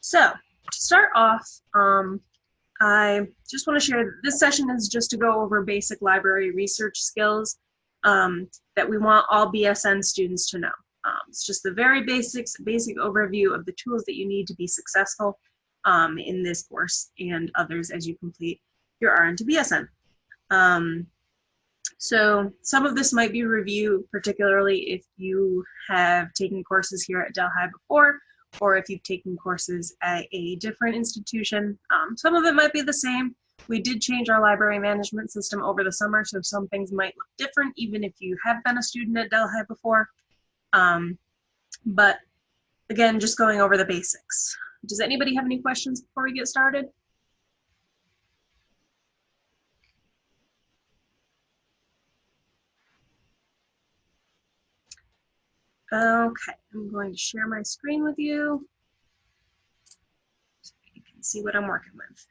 So to start off, um, I just want to share that this session is just to go over basic library research skills um, that we want all BSN students to know. Um, it's just the very basics, basic overview of the tools that you need to be successful um, in this course and others as you complete your RN to BSN. Um, so some of this might be review, particularly if you have taken courses here at Delhi before, or if you've taken courses at a different institution. Um, some of it might be the same. We did change our library management system over the summer, so some things might look different, even if you have been a student at Delhi before. Um, but again, just going over the basics. Does anybody have any questions before we get started? Okay, I'm going to share my screen with you so you can see what I'm working with.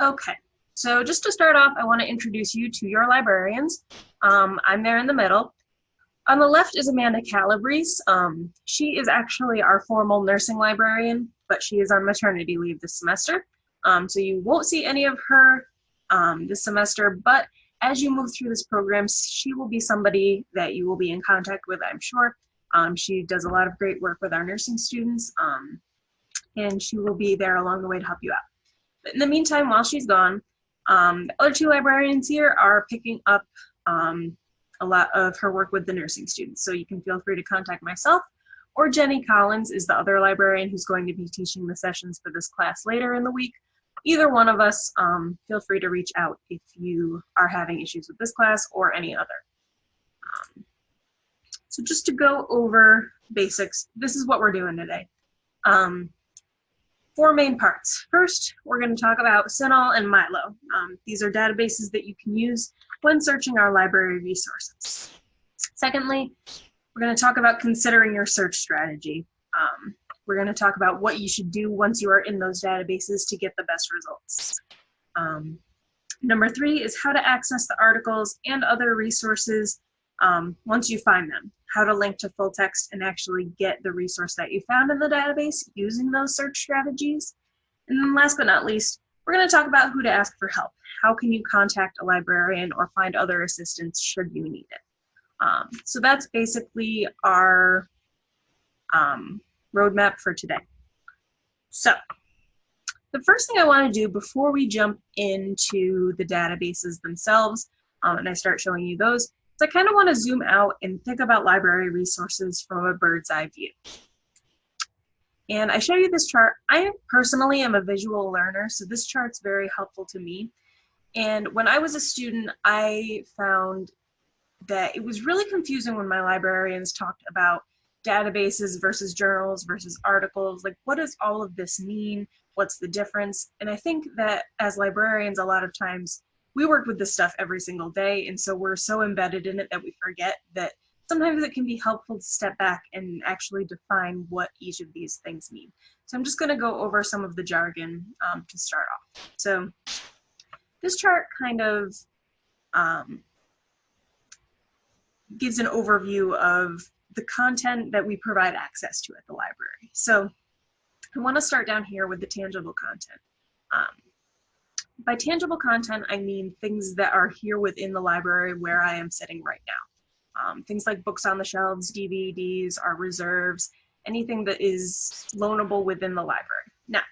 Okay, so just to start off, I want to introduce you to your librarians. Um, I'm there in the middle. On the left is Amanda Calabrese. Um, she is actually our formal nursing librarian, but she is on maternity leave this semester. Um, so you won't see any of her um, this semester, but as you move through this program, she will be somebody that you will be in contact with, I'm sure. Um, she does a lot of great work with our nursing students, um, and she will be there along the way to help you out. But in the meantime, while she's gone, um, the other two librarians here are picking up um, a lot of her work with the nursing students. So you can feel free to contact myself or Jenny Collins is the other librarian who's going to be teaching the sessions for this class later in the week either one of us, um, feel free to reach out if you are having issues with this class or any other. Um, so just to go over basics, this is what we're doing today. Um, four main parts. First, we're going to talk about CINAHL and Milo. Um, these are databases that you can use when searching our library resources. Secondly, we're going to talk about considering your search strategy. Um, we're going to talk about what you should do once you are in those databases to get the best results. Um, number three is how to access the articles and other resources um, once you find them. How to link to full text and actually get the resource that you found in the database using those search strategies. And then last but not least, we're going to talk about who to ask for help. How can you contact a librarian or find other assistance should you need it? Um, so that's basically our um, roadmap for today. So the first thing I want to do before we jump into the databases themselves, um, and I start showing you those, is I kind of want to zoom out and think about library resources from a bird's eye view. And I show you this chart. I personally am a visual learner, so this chart's very helpful to me. And when I was a student, I found that it was really confusing when my librarians talked about databases versus journals versus articles like what does all of this mean? What's the difference? And i think that as librarians a lot of times we work with this stuff every single day and so we're so embedded in it that we forget that sometimes it can be helpful to step back and actually define what each of these things mean. So i'm just going to go over some of the jargon um, to start off. So this chart kind of um, gives an overview of the content that we provide access to at the library. So I want to start down here with the tangible content. Um, by tangible content, I mean things that are here within the library where I am sitting right now. Um, things like books on the shelves, DVDs, our reserves, anything that is loanable within the library. Now,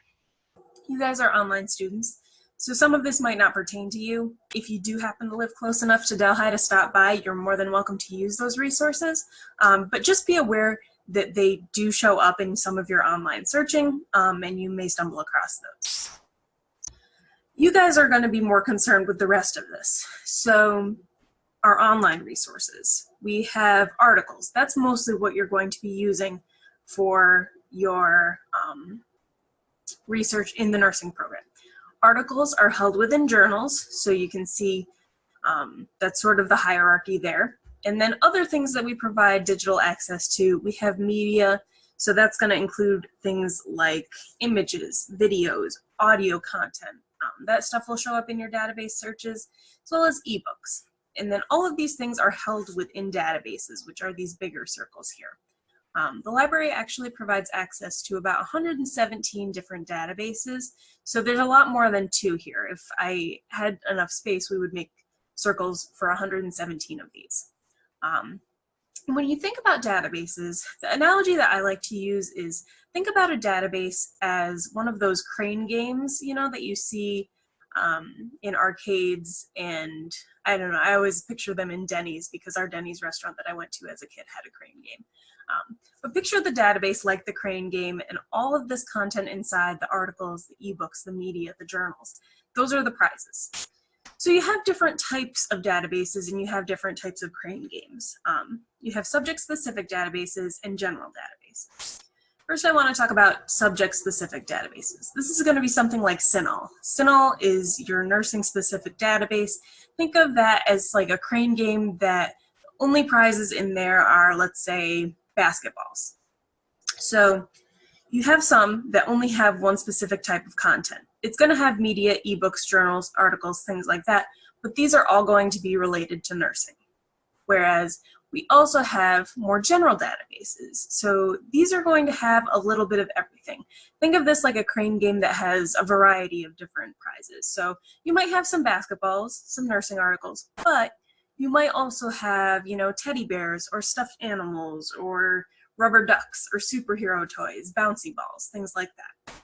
you guys are online students, so some of this might not pertain to you. If you do happen to live close enough to Delhi to stop by, you're more than welcome to use those resources. Um, but just be aware that they do show up in some of your online searching um, and you may stumble across those. You guys are gonna be more concerned with the rest of this. So our online resources. We have articles. That's mostly what you're going to be using for your um, research in the nursing program. Articles are held within journals, so you can see um, that's sort of the hierarchy there. And then other things that we provide digital access to, we have media, so that's going to include things like images, videos, audio content. Um, that stuff will show up in your database searches, as well as ebooks. And then all of these things are held within databases, which are these bigger circles here. Um, the library actually provides access to about 117 different databases, so there's a lot more than two here. If I had enough space, we would make circles for 117 of these. Um, when you think about databases, the analogy that I like to use is think about a database as one of those crane games, you know, that you see um, in arcades and I don't know, I always picture them in Denny's because our Denny's restaurant that I went to as a kid had a crane game. Um, but picture the database like the crane game and all of this content inside, the articles, the ebooks, the media, the journals, those are the prizes. So you have different types of databases and you have different types of crane games. Um, you have subject-specific databases and general databases. First, I want to talk about subject-specific databases. This is going to be something like CINAHL. CINAHL is your nursing-specific database. Think of that as like a crane game that only prizes in there are, let's say, basketballs. So you have some that only have one specific type of content. It's going to have media, ebooks, journals, articles, things like that, but these are all going to be related to nursing. Whereas we also have more general databases. So these are going to have a little bit of everything. Think of this like a crane game that has a variety of different prizes. So you might have some basketballs, some nursing articles, but you might also have, you know, teddy bears or stuffed animals or rubber ducks or superhero toys, bouncy balls, things like that.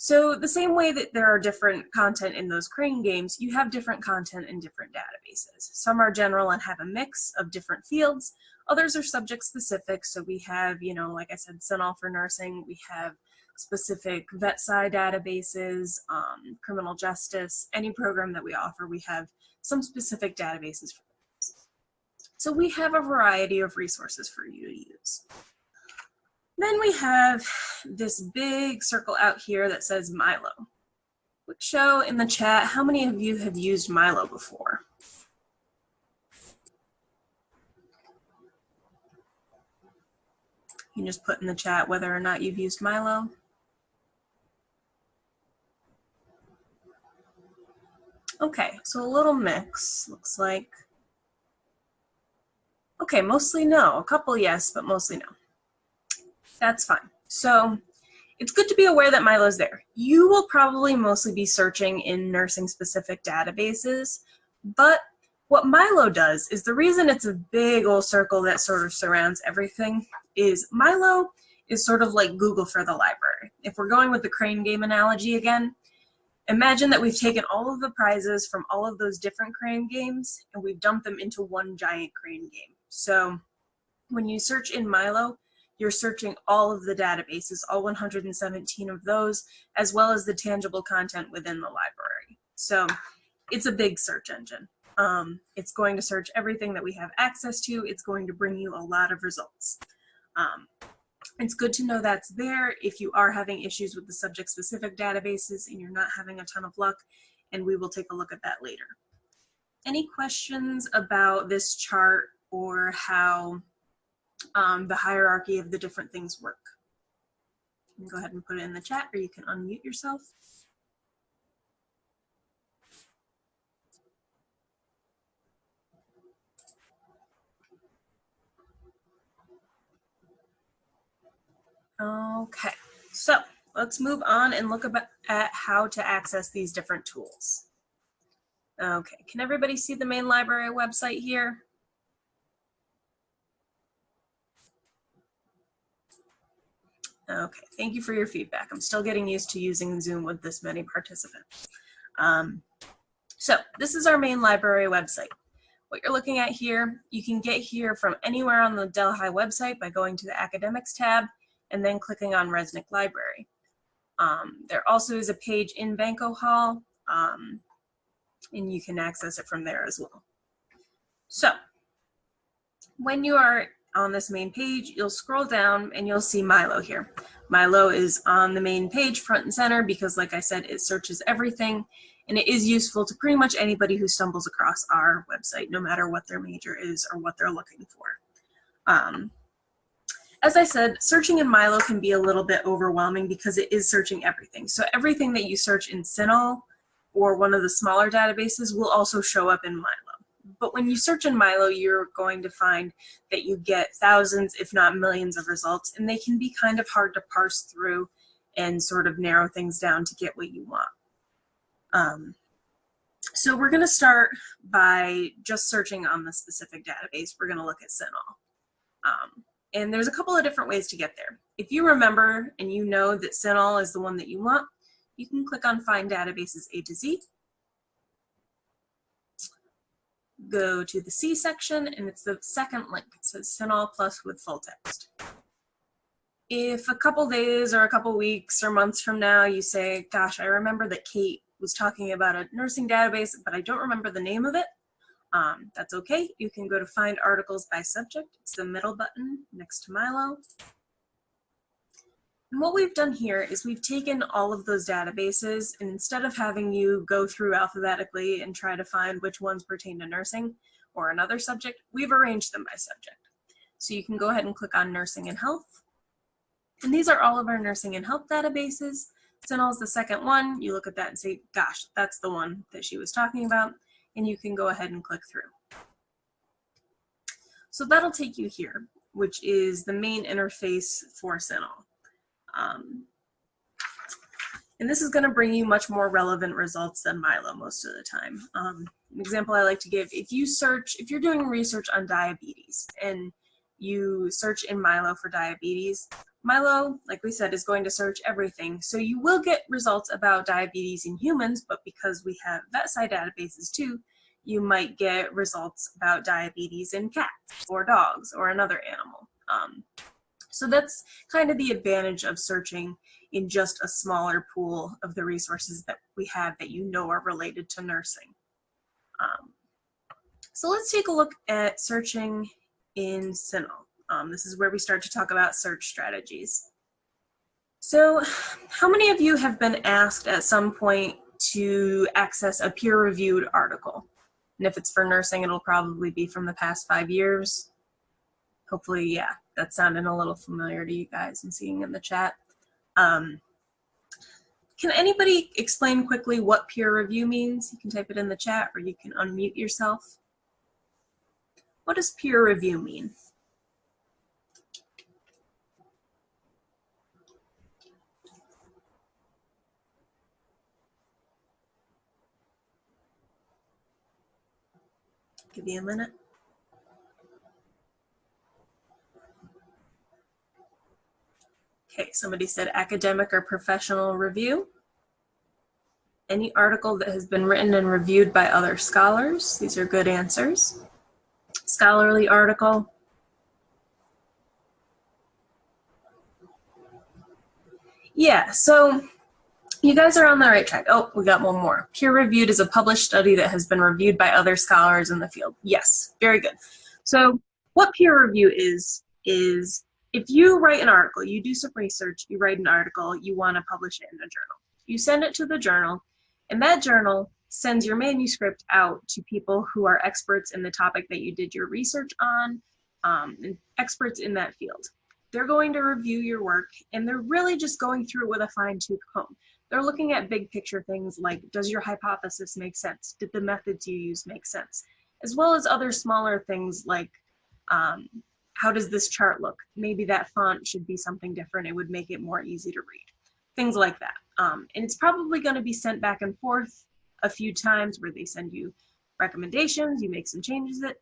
So the same way that there are different content in those crane games, you have different content in different databases. Some are general and have a mix of different fields. Others are subject specific. So we have, you know, like I said, CINAHL for nursing. We have specific VetSci databases, um, criminal justice, any program that we offer, we have some specific databases for. So we have a variety of resources for you to use. Then we have this big circle out here that says Milo. Quick show in the chat, how many of you have used Milo before? You can just put in the chat whether or not you've used Milo. Okay, so a little mix, looks like. Okay, mostly no. A couple yes, but mostly no. That's fine. So it's good to be aware that Milo's there. You will probably mostly be searching in nursing specific databases, but what Milo does is the reason it's a big old circle that sort of surrounds everything is Milo is sort of like Google for the library. If we're going with the crane game analogy again, imagine that we've taken all of the prizes from all of those different crane games and we've dumped them into one giant crane game. So when you search in Milo, you're searching all of the databases, all 117 of those, as well as the tangible content within the library. So it's a big search engine. Um, it's going to search everything that we have access to. It's going to bring you a lot of results. Um, it's good to know that's there if you are having issues with the subject-specific databases and you're not having a ton of luck, and we will take a look at that later. Any questions about this chart or how um, the hierarchy of the different things work. go ahead and put it in the chat or you can unmute yourself. Okay, so let's move on and look about, at how to access these different tools. Okay, can everybody see the main library website here? Okay, thank you for your feedback. I'm still getting used to using Zoom with this many participants. Um, so this is our main library website. What you're looking at here, you can get here from anywhere on the Delhi website by going to the academics tab and then clicking on Resnick Library. Um, there also is a page in Banco Hall um, and you can access it from there as well. So when you are on this main page, you'll scroll down and you'll see Milo here. Milo is on the main page front and center because like I said, it searches everything and it is useful to pretty much anybody who stumbles across our website, no matter what their major is or what they're looking for. Um, as I said, searching in Milo can be a little bit overwhelming because it is searching everything. So everything that you search in CINAHL or one of the smaller databases will also show up in Milo. But when you search in Milo, you're going to find that you get thousands, if not millions of results, and they can be kind of hard to parse through and sort of narrow things down to get what you want. Um, so we're going to start by just searching on the specific database. We're going to look at CINAHL. Um, and there's a couple of different ways to get there. If you remember and you know that CINAHL is the one that you want, you can click on Find Databases A to Z. Go to the C section, and it's the second link. It says CINAHL Plus with full text. If a couple days or a couple weeks or months from now you say, gosh, I remember that Kate was talking about a nursing database, but I don't remember the name of it, um, that's okay. You can go to find articles by subject. It's the middle button next to Milo. And what we've done here is we've taken all of those databases and instead of having you go through alphabetically and try to find which ones pertain to nursing or another subject, we've arranged them by subject. So you can go ahead and click on nursing and health. And these are all of our nursing and health databases. CINAHL is the second one. You look at that and say, gosh, that's the one that she was talking about and you can go ahead and click through. So that'll take you here, which is the main interface for CINAHL. Um, and this is going to bring you much more relevant results than Milo most of the time. Um, an example I like to give, if you search, if you're doing research on diabetes and you search in Milo for diabetes, Milo, like we said, is going to search everything. So you will get results about diabetes in humans, but because we have VetSci databases too, you might get results about diabetes in cats or dogs or another animal. Um, so that's kind of the advantage of searching in just a smaller pool of the resources that we have that you know are related to nursing. Um, so let's take a look at searching in CINAHL. Um, this is where we start to talk about search strategies. So how many of you have been asked at some point to access a peer-reviewed article? And if it's for nursing, it'll probably be from the past five years. Hopefully, yeah, that's sounding a little familiar to you guys and seeing in the chat. Um, can anybody explain quickly what peer review means? You can type it in the chat or you can unmute yourself. What does peer review mean? Give you a minute. Okay, somebody said academic or professional review. Any article that has been written and reviewed by other scholars. These are good answers. Scholarly article. Yeah, so you guys are on the right track. Oh, we got one more. Peer reviewed is a published study that has been reviewed by other scholars in the field. Yes, very good. So what peer review is, is if you write an article, you do some research, you write an article, you want to publish it in a journal. You send it to the journal, and that journal sends your manuscript out to people who are experts in the topic that you did your research on, um, and experts in that field. They're going to review your work, and they're really just going through it with a fine tooth comb. They're looking at big picture things like, does your hypothesis make sense? Did the methods you use make sense? As well as other smaller things like, um, how does this chart look? Maybe that font should be something different. It would make it more easy to read. Things like that. Um, and it's probably gonna be sent back and forth a few times where they send you recommendations, you make some changes it,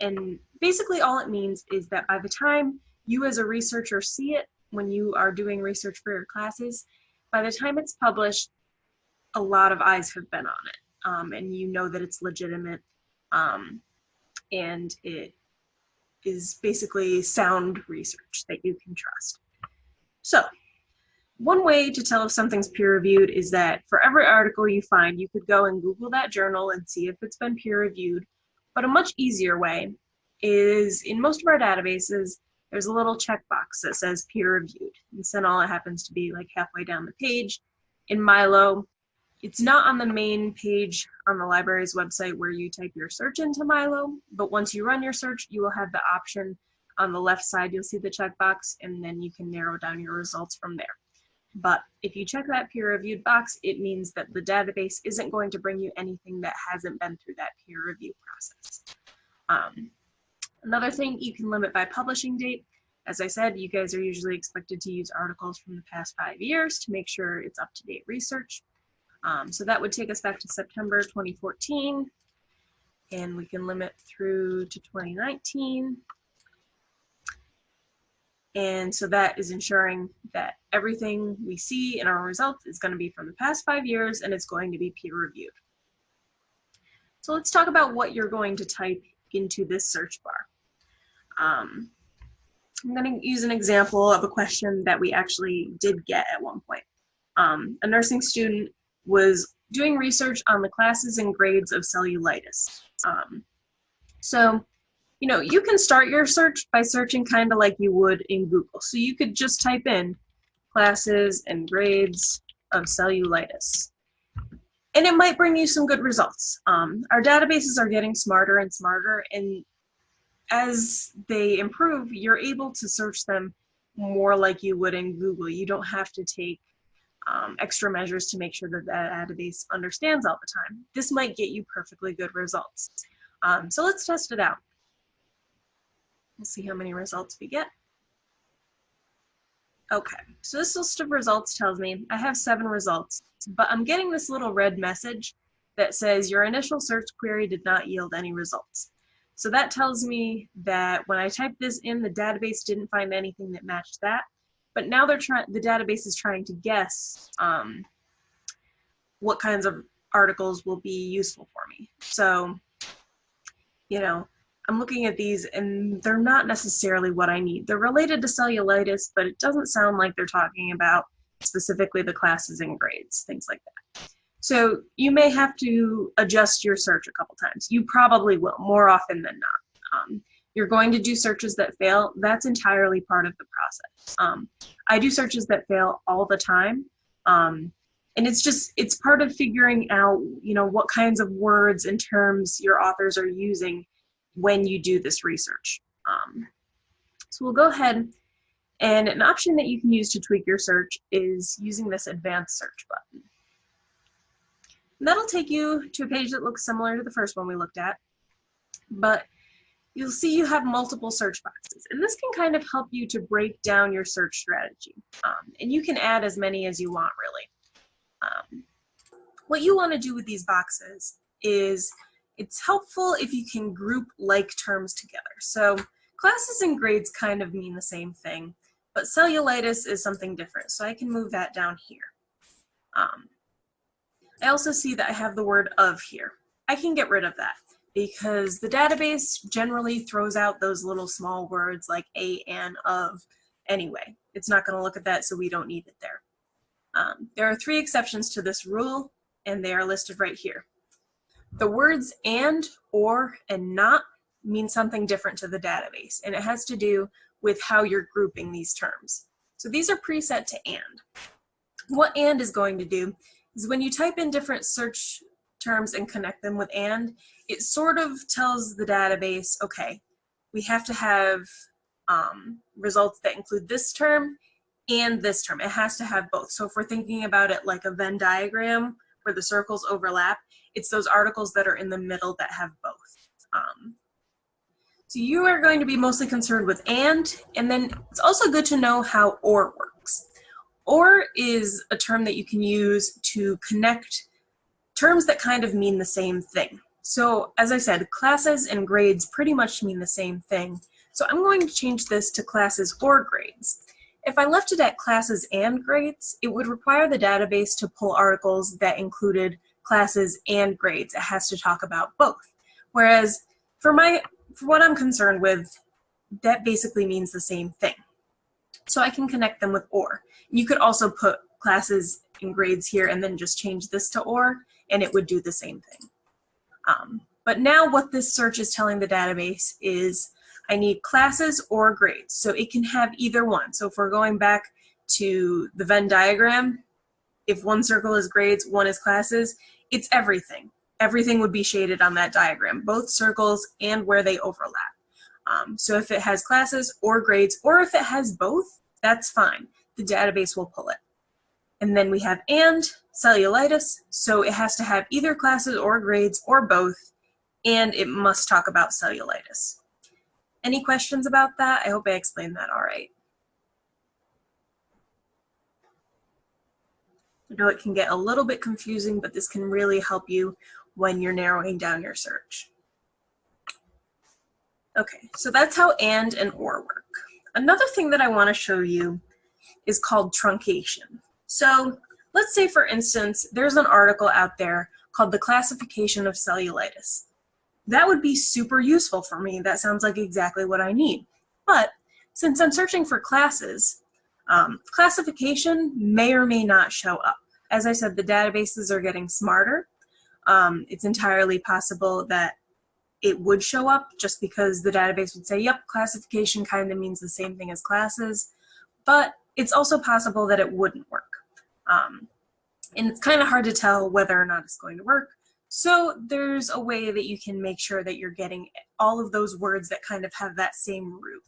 and basically all it means is that by the time you as a researcher see it, when you are doing research for your classes, by the time it's published, a lot of eyes have been on it. Um, and you know that it's legitimate um, and it is basically sound research that you can trust. So one way to tell if something's peer reviewed is that for every article you find, you could go and Google that journal and see if it's been peer reviewed. But a much easier way is in most of our databases, there's a little checkbox that says peer reviewed. And it happens to be like halfway down the page. In Milo, it's not on the main page on the library's website where you type your search into Milo, but once you run your search, you will have the option on the left side, you'll see the checkbox, and then you can narrow down your results from there. But if you check that peer-reviewed box, it means that the database isn't going to bring you anything that hasn't been through that peer review process. Um, another thing, you can limit by publishing date. As I said, you guys are usually expected to use articles from the past five years to make sure it's up-to-date research. Um, so that would take us back to September 2014, and we can limit through to 2019. And so that is ensuring that everything we see in our results is going to be from the past five years and it's going to be peer reviewed. So let's talk about what you're going to type into this search bar. Um, I'm going to use an example of a question that we actually did get at one point. Um, a nursing student was doing research on the classes and grades of cellulitis. Um, so you know, you can start your search by searching kind of like you would in Google. So you could just type in classes and grades of cellulitis. And it might bring you some good results. Um, our databases are getting smarter and smarter, and as they improve, you're able to search them more like you would in Google. You don't have to take um, extra measures to make sure that the database understands all the time. This might get you perfectly good results. Um, so let's test it out. We'll see how many results we get. Okay, so this list of results tells me I have seven results, but I'm getting this little red message that says your initial search query did not yield any results. So that tells me that when I typed this in, the database didn't find anything that matched that. But now they're trying, the database is trying to guess um, what kinds of articles will be useful for me. So, you know, I'm looking at these and they're not necessarily what I need. They're related to cellulitis, but it doesn't sound like they're talking about specifically the classes and grades, things like that. So you may have to adjust your search a couple times. You probably will, more often than not. Um, you're going to do searches that fail. That's entirely part of the process. Um, I do searches that fail all the time. Um, and it's just, it's part of figuring out, you know, what kinds of words and terms your authors are using when you do this research. Um, so we'll go ahead and an option that you can use to tweak your search is using this advanced search button. And that'll take you to a page that looks similar to the first one we looked at, but you'll see you have multiple search boxes. And this can kind of help you to break down your search strategy. Um, and you can add as many as you want, really. Um, what you want to do with these boxes is it's helpful if you can group like terms together. So classes and grades kind of mean the same thing, but cellulitis is something different. So I can move that down here. Um, I also see that I have the word of here. I can get rid of that because the database generally throws out those little small words like a and of anyway. It's not going to look at that, so we don't need it there. Um, there are three exceptions to this rule, and they are listed right here. The words and, or, and not mean something different to the database, and it has to do with how you're grouping these terms. So these are preset to and. What and is going to do is when you type in different search terms and connect them with and, it sort of tells the database, okay, we have to have um, results that include this term and this term. It has to have both. So if we're thinking about it like a Venn diagram where the circles overlap, it's those articles that are in the middle that have both. Um, so you are going to be mostly concerned with and, and then it's also good to know how or works. Or is a term that you can use to connect terms that kind of mean the same thing. So as I said, classes and grades pretty much mean the same thing. So I'm going to change this to classes or grades. If I left it at classes and grades, it would require the database to pull articles that included classes and grades. It has to talk about both. Whereas for my, for what I'm concerned with, that basically means the same thing. So I can connect them with OR. You could also put classes and grades here and then just change this to OR and it would do the same thing. Um, but now what this search is telling the database is I need classes or grades. So it can have either one. So if we're going back to the Venn diagram, if one circle is grades, one is classes, it's everything. Everything would be shaded on that diagram, both circles and where they overlap. Um, so if it has classes or grades, or if it has both, that's fine. The database will pull it. And then we have and cellulitis, so it has to have either classes or grades or both, and it must talk about cellulitis. Any questions about that? I hope I explained that all right. I know it can get a little bit confusing, but this can really help you when you're narrowing down your search. Okay, so that's how and and or work. Another thing that I want to show you is called truncation. So let's say, for instance, there's an article out there called The Classification of Cellulitis. That would be super useful for me. That sounds like exactly what I need. But since I'm searching for classes, um, classification may or may not show up. As I said, the databases are getting smarter. Um, it's entirely possible that it would show up just because the database would say, yep, classification kind of means the same thing as classes, but it's also possible that it wouldn't work. Um, and it's kind of hard to tell whether or not it's going to work. So there's a way that you can make sure that you're getting all of those words that kind of have that same root.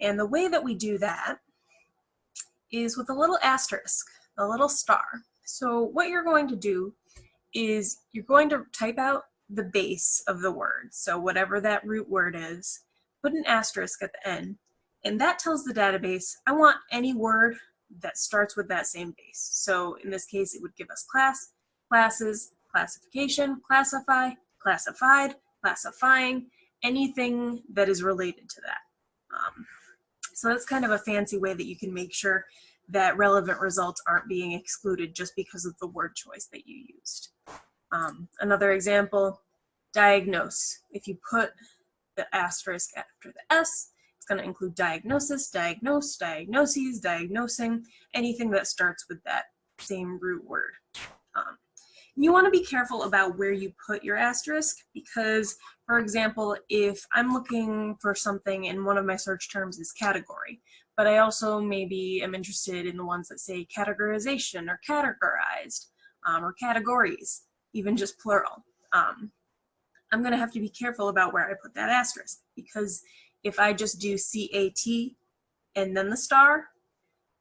And the way that we do that is with a little asterisk, a little star. So what you're going to do is you're going to type out the base of the word. So whatever that root word is, put an asterisk at the end. And that tells the database, I want any word that starts with that same base. So in this case, it would give us class, classes, classification, classify, classified, classifying, anything that is related to that. Um, so that's kind of a fancy way that you can make sure that relevant results aren't being excluded just because of the word choice that you used. Um, another example, diagnose. If you put the asterisk after the S, it's going to include diagnosis, diagnose, diagnoses, diagnosing, anything that starts with that same root word. Um, you want to be careful about where you put your asterisk because, for example, if I'm looking for something and one of my search terms is category, but I also maybe am interested in the ones that say categorization or categorized um, or categories, even just plural. Um, I'm going to have to be careful about where I put that asterisk because if I just do CAT and then the star,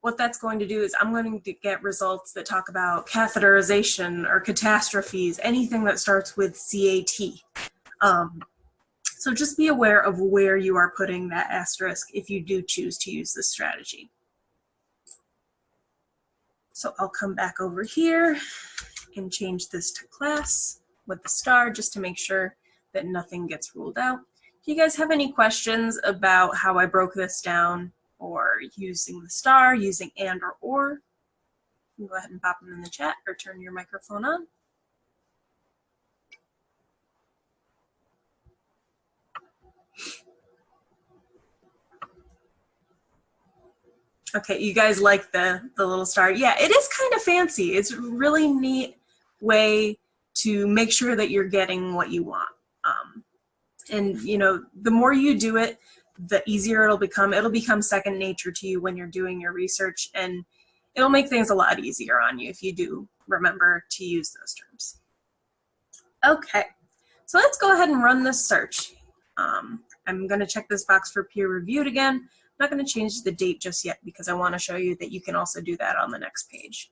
what that's going to do is I'm going to get results that talk about catheterization or catastrophes, anything that starts with CAT. Um, so just be aware of where you are putting that asterisk if you do choose to use this strategy. So I'll come back over here and change this to class with the star just to make sure that nothing gets ruled out. Do you guys have any questions about how I broke this down or using the star, using and or or. go ahead and pop them in the chat or turn your microphone on. Okay, you guys like the, the little star. Yeah, it is kind of fancy. It's a really neat way to make sure that you're getting what you want. And, you know, the more you do it, the easier it'll become. It'll become second nature to you when you're doing your research and it'll make things a lot easier on you if you do remember to use those terms. Okay, so let's go ahead and run this search. Um, I'm gonna check this box for peer reviewed again. I'm not gonna change the date just yet because I wanna show you that you can also do that on the next page.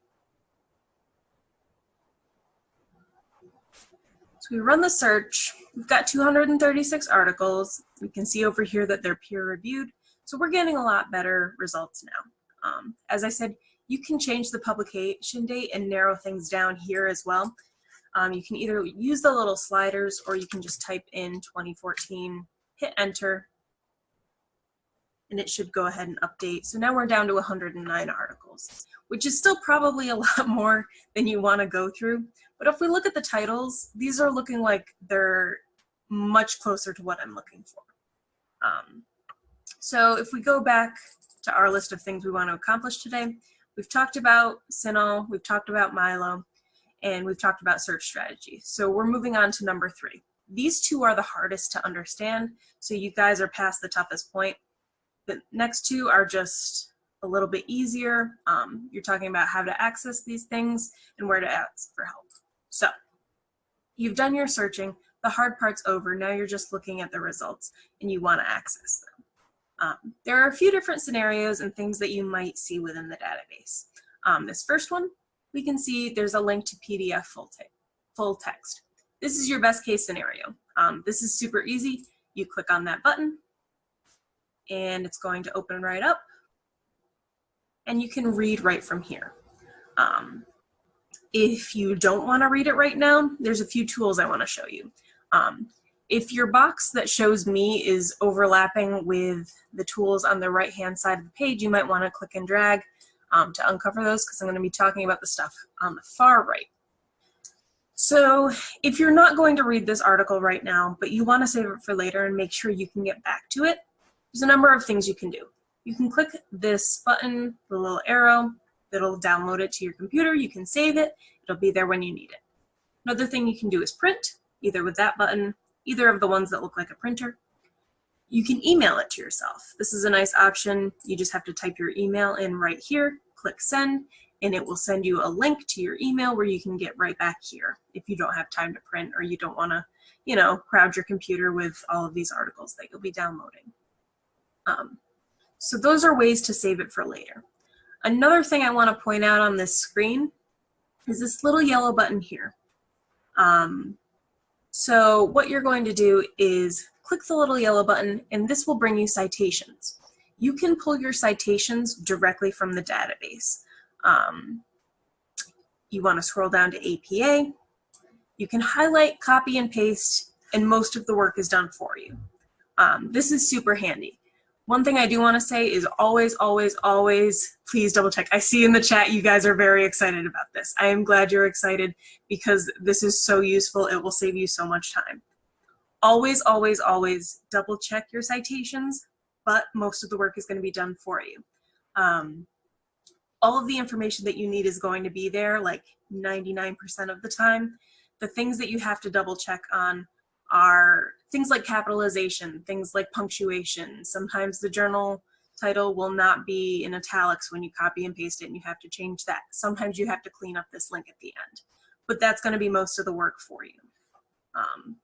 We run the search. We've got 236 articles. We can see over here that they're peer reviewed. So we're getting a lot better results now. Um, as I said, you can change the publication date and narrow things down here as well. Um, you can either use the little sliders or you can just type in 2014, hit enter, and it should go ahead and update. So now we're down to 109 articles, which is still probably a lot more than you want to go through. But if we look at the titles, these are looking like they're much closer to what I'm looking for. Um, so if we go back to our list of things we want to accomplish today, we've talked about CINAHL, we've talked about Milo, and we've talked about search strategy. So we're moving on to number three. These two are the hardest to understand, so you guys are past the toughest point. The next two are just a little bit easier. Um, you're talking about how to access these things and where to ask for help. So you've done your searching, the hard part's over, now you're just looking at the results and you wanna access them. Um, there are a few different scenarios and things that you might see within the database. Um, this first one, we can see there's a link to PDF full, te full text. This is your best case scenario. Um, this is super easy. You click on that button and it's going to open right up and you can read right from here. Um, if you don't want to read it right now, there's a few tools I want to show you. Um, if your box that shows me is overlapping with the tools on the right hand side of the page, you might want to click and drag um, to uncover those because I'm going to be talking about the stuff on the far right. So if you're not going to read this article right now, but you want to save it for later and make sure you can get back to it, there's a number of things you can do. You can click this button, the little arrow, that'll download it to your computer. You can save it. It'll be there when you need it. Another thing you can do is print, either with that button, either of the ones that look like a printer. You can email it to yourself. This is a nice option. You just have to type your email in right here, click send, and it will send you a link to your email where you can get right back here if you don't have time to print or you don't want to, you know, crowd your computer with all of these articles that you'll be downloading. Um, so those are ways to save it for later. Another thing I want to point out on this screen is this little yellow button here. Um, so what you're going to do is click the little yellow button and this will bring you citations. You can pull your citations directly from the database. Um, you want to scroll down to APA. You can highlight, copy, and paste, and most of the work is done for you. Um, this is super handy. One thing I do want to say is always, always, always, please double check. I see in the chat you guys are very excited about this. I am glad you're excited because this is so useful. It will save you so much time. Always, always, always double check your citations, but most of the work is going to be done for you. Um, all of the information that you need is going to be there like 99% of the time. The things that you have to double check on are things like capitalization, things like punctuation. Sometimes the journal title will not be in italics when you copy and paste it and you have to change that. Sometimes you have to clean up this link at the end, but that's gonna be most of the work for you. Um,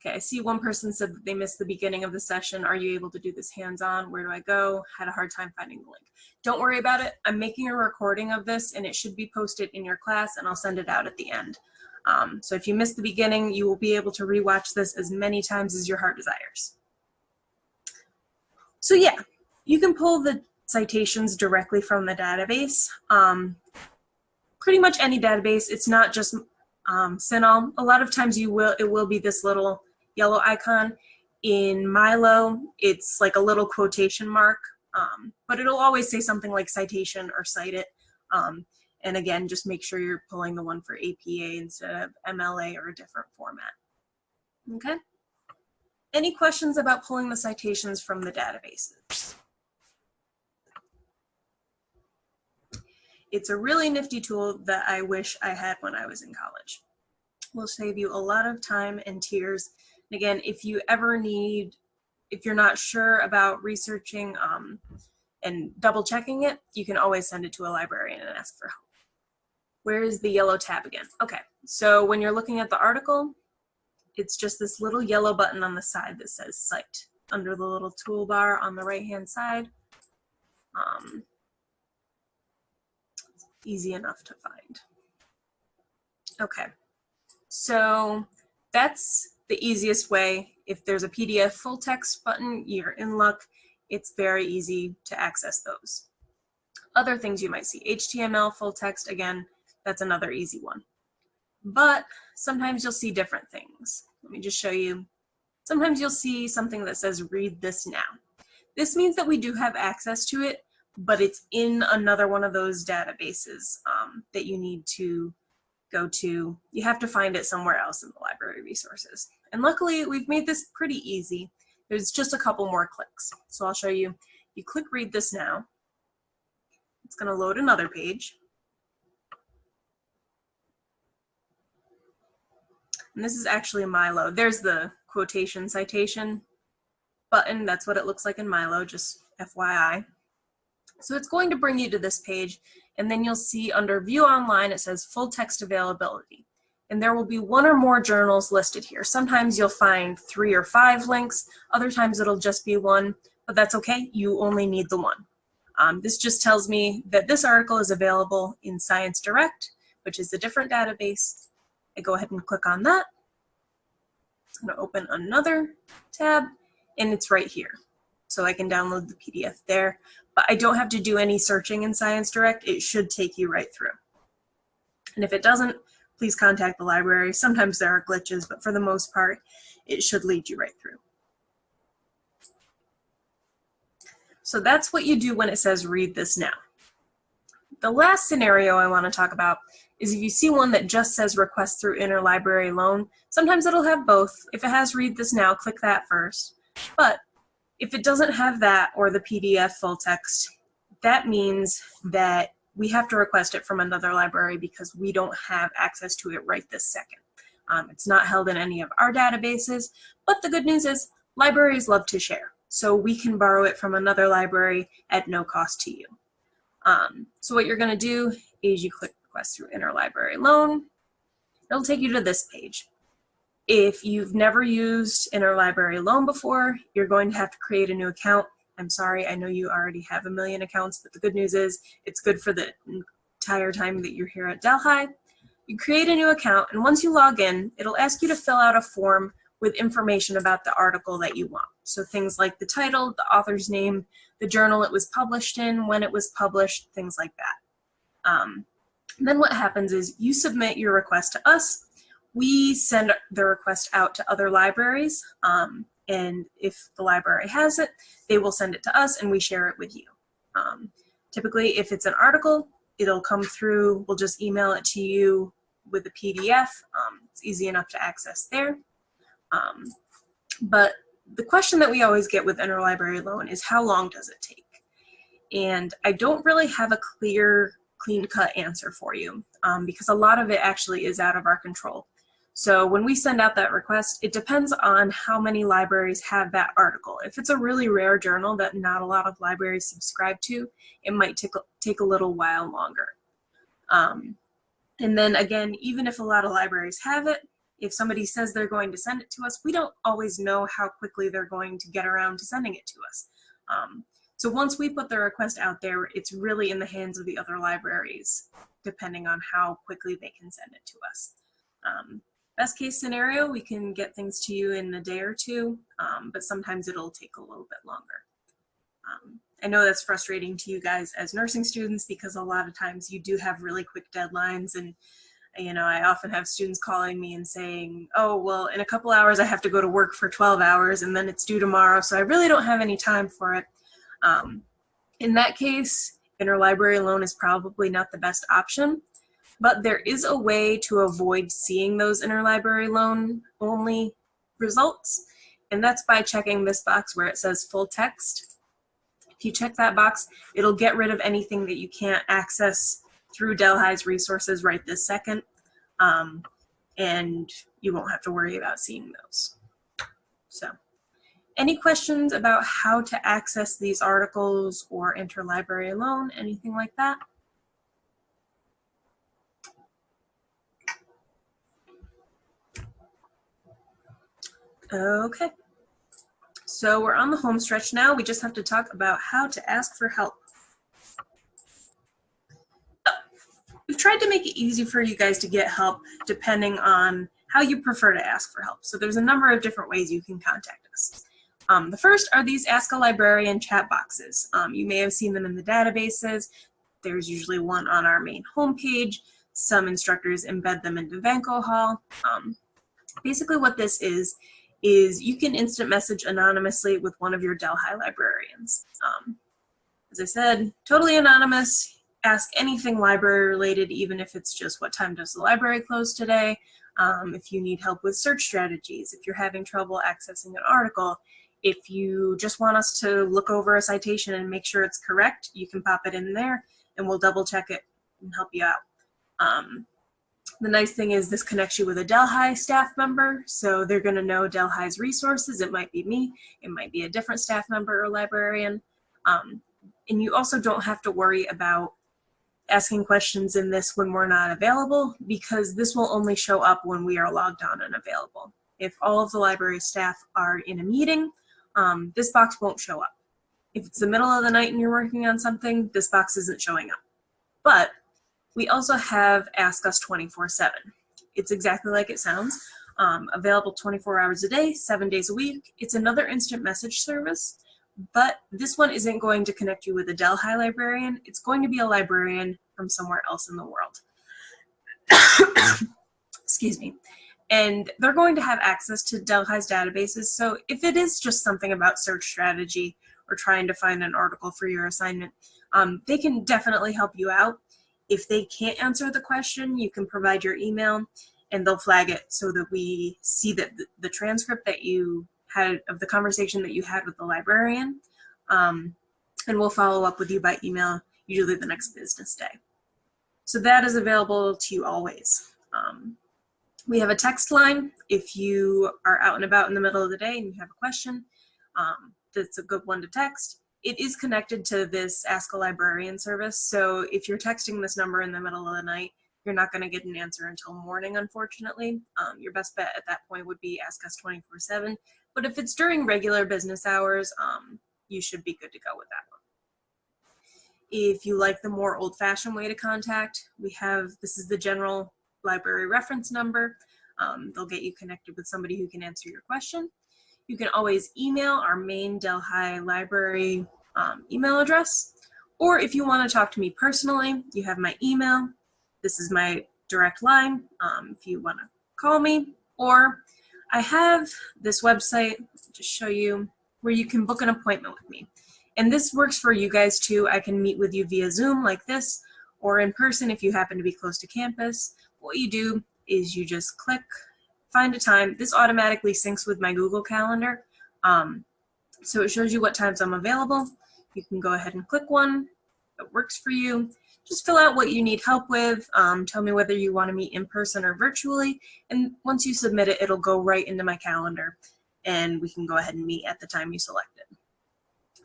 okay, I see one person said that they missed the beginning of the session. Are you able to do this hands-on? Where do I go? Had a hard time finding the link. Don't worry about it. I'm making a recording of this and it should be posted in your class and I'll send it out at the end. Um, so if you missed the beginning, you will be able to rewatch this as many times as your heart desires. So yeah, you can pull the citations directly from the database. Um, pretty much any database, it's not just um, CINAHL. A lot of times you will, it will be this little yellow icon. In Milo, it's like a little quotation mark, um, but it'll always say something like citation or cite it. Um, and again, just make sure you're pulling the one for APA instead of MLA or a different format. Okay? Any questions about pulling the citations from the databases? It's a really nifty tool that I wish I had when I was in college. Will save you a lot of time and tears. And again, if you ever need, if you're not sure about researching um, and double checking it, you can always send it to a librarian and ask for help. Where is the yellow tab again? Okay, so when you're looking at the article, it's just this little yellow button on the side that says Cite under the little toolbar on the right hand side. Um, easy enough to find. Okay, so that's the easiest way. If there's a PDF full text button, you're in luck. It's very easy to access those. Other things you might see, HTML full text, again, that's another easy one. But sometimes you'll see different things. Let me just show you. Sometimes you'll see something that says read this now. This means that we do have access to it, but it's in another one of those databases um, that you need to go to. You have to find it somewhere else in the library resources. And luckily, we've made this pretty easy. There's just a couple more clicks. So I'll show you. You click read this now. It's going to load another page. And this is actually Milo. There's the quotation citation button. That's what it looks like in Milo, just FYI. So it's going to bring you to this page, and then you'll see under View Online, it says Full Text Availability. And there will be one or more journals listed here. Sometimes you'll find three or five links. Other times it'll just be one, but that's okay. You only need the one. Um, this just tells me that this article is available in Science Direct, which is a different database. I go ahead and click on that. It's going to open another tab, and it's right here. So I can download the PDF there, but I don't have to do any searching in Science Direct. It should take you right through. And if it doesn't, please contact the library. Sometimes there are glitches, but for the most part, it should lead you right through. So that's what you do when it says read this now. The last scenario I want to talk about is if you see one that just says request through interlibrary loan, sometimes it'll have both. If it has read this now, click that first. But if it doesn't have that or the PDF full text, that means that we have to request it from another library because we don't have access to it right this second. Um, it's not held in any of our databases, but the good news is libraries love to share. So we can borrow it from another library at no cost to you. Um, so what you're gonna do is you click request through interlibrary loan. It'll take you to this page. If you've never used interlibrary loan before, you're going to have to create a new account I'm sorry, I know you already have a million accounts, but the good news is it's good for the entire time that you're here at Delhi. You create a new account, and once you log in, it'll ask you to fill out a form with information about the article that you want. So things like the title, the author's name, the journal it was published in, when it was published, things like that. Um, then what happens is you submit your request to us. We send the request out to other libraries. Um, and if the library has it, they will send it to us and we share it with you. Um, typically, if it's an article, it'll come through, we'll just email it to you with a PDF. Um, it's easy enough to access there. Um, but the question that we always get with interlibrary loan is how long does it take? And I don't really have a clear, clean-cut answer for you um, because a lot of it actually is out of our control. So when we send out that request, it depends on how many libraries have that article. If it's a really rare journal that not a lot of libraries subscribe to, it might take, take a little while longer. Um, and then again, even if a lot of libraries have it, if somebody says they're going to send it to us, we don't always know how quickly they're going to get around to sending it to us. Um, so once we put the request out there, it's really in the hands of the other libraries, depending on how quickly they can send it to us. Um, Best case scenario, we can get things to you in a day or two, um, but sometimes it'll take a little bit longer. Um, I know that's frustrating to you guys as nursing students because a lot of times you do have really quick deadlines and you know, I often have students calling me and saying, oh, well, in a couple hours I have to go to work for 12 hours and then it's due tomorrow, so I really don't have any time for it. Um, in that case, interlibrary loan is probably not the best option but there is a way to avoid seeing those interlibrary loan only results, and that's by checking this box where it says full text. If you check that box, it'll get rid of anything that you can't access through Delhi's resources right this second, um, and you won't have to worry about seeing those. So, any questions about how to access these articles or interlibrary loan, anything like that? Okay, so we're on the home stretch now. We just have to talk about how to ask for help. we've tried to make it easy for you guys to get help depending on how you prefer to ask for help. So there's a number of different ways you can contact us. Um, the first are these Ask a Librarian chat boxes. Um, you may have seen them in the databases. There's usually one on our main homepage. Some instructors embed them into Vanco Hall. Um, basically what this is, is you can instant message anonymously with one of your Delhi librarians. Um, as I said, totally anonymous. Ask anything library related, even if it's just what time does the library close today, um, if you need help with search strategies, if you're having trouble accessing an article, if you just want us to look over a citation and make sure it's correct, you can pop it in there and we'll double check it and help you out. Um, the nice thing is this connects you with a Delhi staff member, so they're going to know Delhi's resources. It might be me, it might be a different staff member or librarian. Um, and you also don't have to worry about asking questions in this when we're not available because this will only show up when we are logged on and available. If all of the library staff are in a meeting, um, this box won't show up. If it's the middle of the night and you're working on something, this box isn't showing up. But we also have Ask Us 24-7. It's exactly like it sounds, um, available 24 hours a day, seven days a week. It's another instant message service, but this one isn't going to connect you with a Delhi librarian. It's going to be a librarian from somewhere else in the world. Excuse me. And they're going to have access to Delhi's databases. So if it is just something about search strategy or trying to find an article for your assignment, um, they can definitely help you out. If they can't answer the question, you can provide your email and they'll flag it so that we see that the, transcript that you had of the conversation that you had with the librarian. Um, and we'll follow up with you by email, usually the next business day. So that is available to you always. Um, we have a text line. If you are out and about in the middle of the day and you have a question, um, that's a good one to text. It is connected to this Ask a Librarian service. So if you're texting this number in the middle of the night, you're not going to get an answer until morning, unfortunately. Um, your best bet at that point would be ask us 24 7. But if it's during regular business hours, um, you should be good to go with that one. If you like the more old fashioned way to contact, we have, this is the general library reference number. Um, they'll get you connected with somebody who can answer your question. You can always email our main Delhi library um, email address. Or if you want to talk to me personally, you have my email. This is my direct line um, if you want to call me. Or I have this website, just show you, where you can book an appointment with me. And this works for you guys too. I can meet with you via Zoom like this, or in person if you happen to be close to campus. What you do is you just click find a time. This automatically syncs with my Google Calendar. Um, so it shows you what times I'm available. You can go ahead and click one that works for you. Just fill out what you need help with. Um, tell me whether you want to meet in person or virtually. And once you submit it, it'll go right into my calendar and we can go ahead and meet at the time you selected.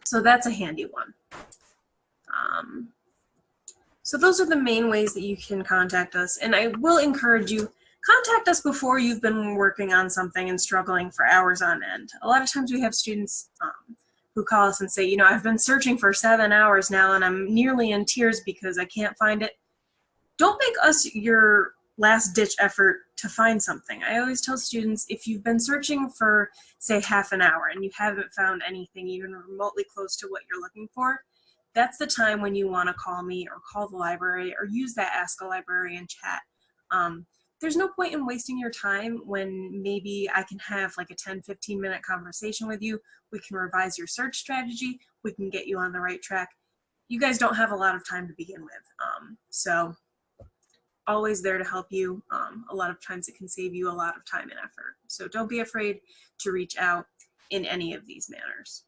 So that's a handy one. Um, so those are the main ways that you can contact us. And I will encourage you, contact us before you've been working on something and struggling for hours on end. A lot of times we have students um, who call us and say, you know, I've been searching for seven hours now and I'm nearly in tears because I can't find it. Don't make us your last ditch effort to find something. I always tell students if you've been searching for say half an hour and you haven't found anything even remotely close to what you're looking for, that's the time when you want to call me or call the library or use that Ask a Librarian chat. Um, there's no point in wasting your time when maybe I can have like a 10, 15 minute conversation with you. We can revise your search strategy. We can get you on the right track. You guys don't have a lot of time to begin with. Um, so always there to help you. Um, a lot of times it can save you a lot of time and effort. So don't be afraid to reach out in any of these manners.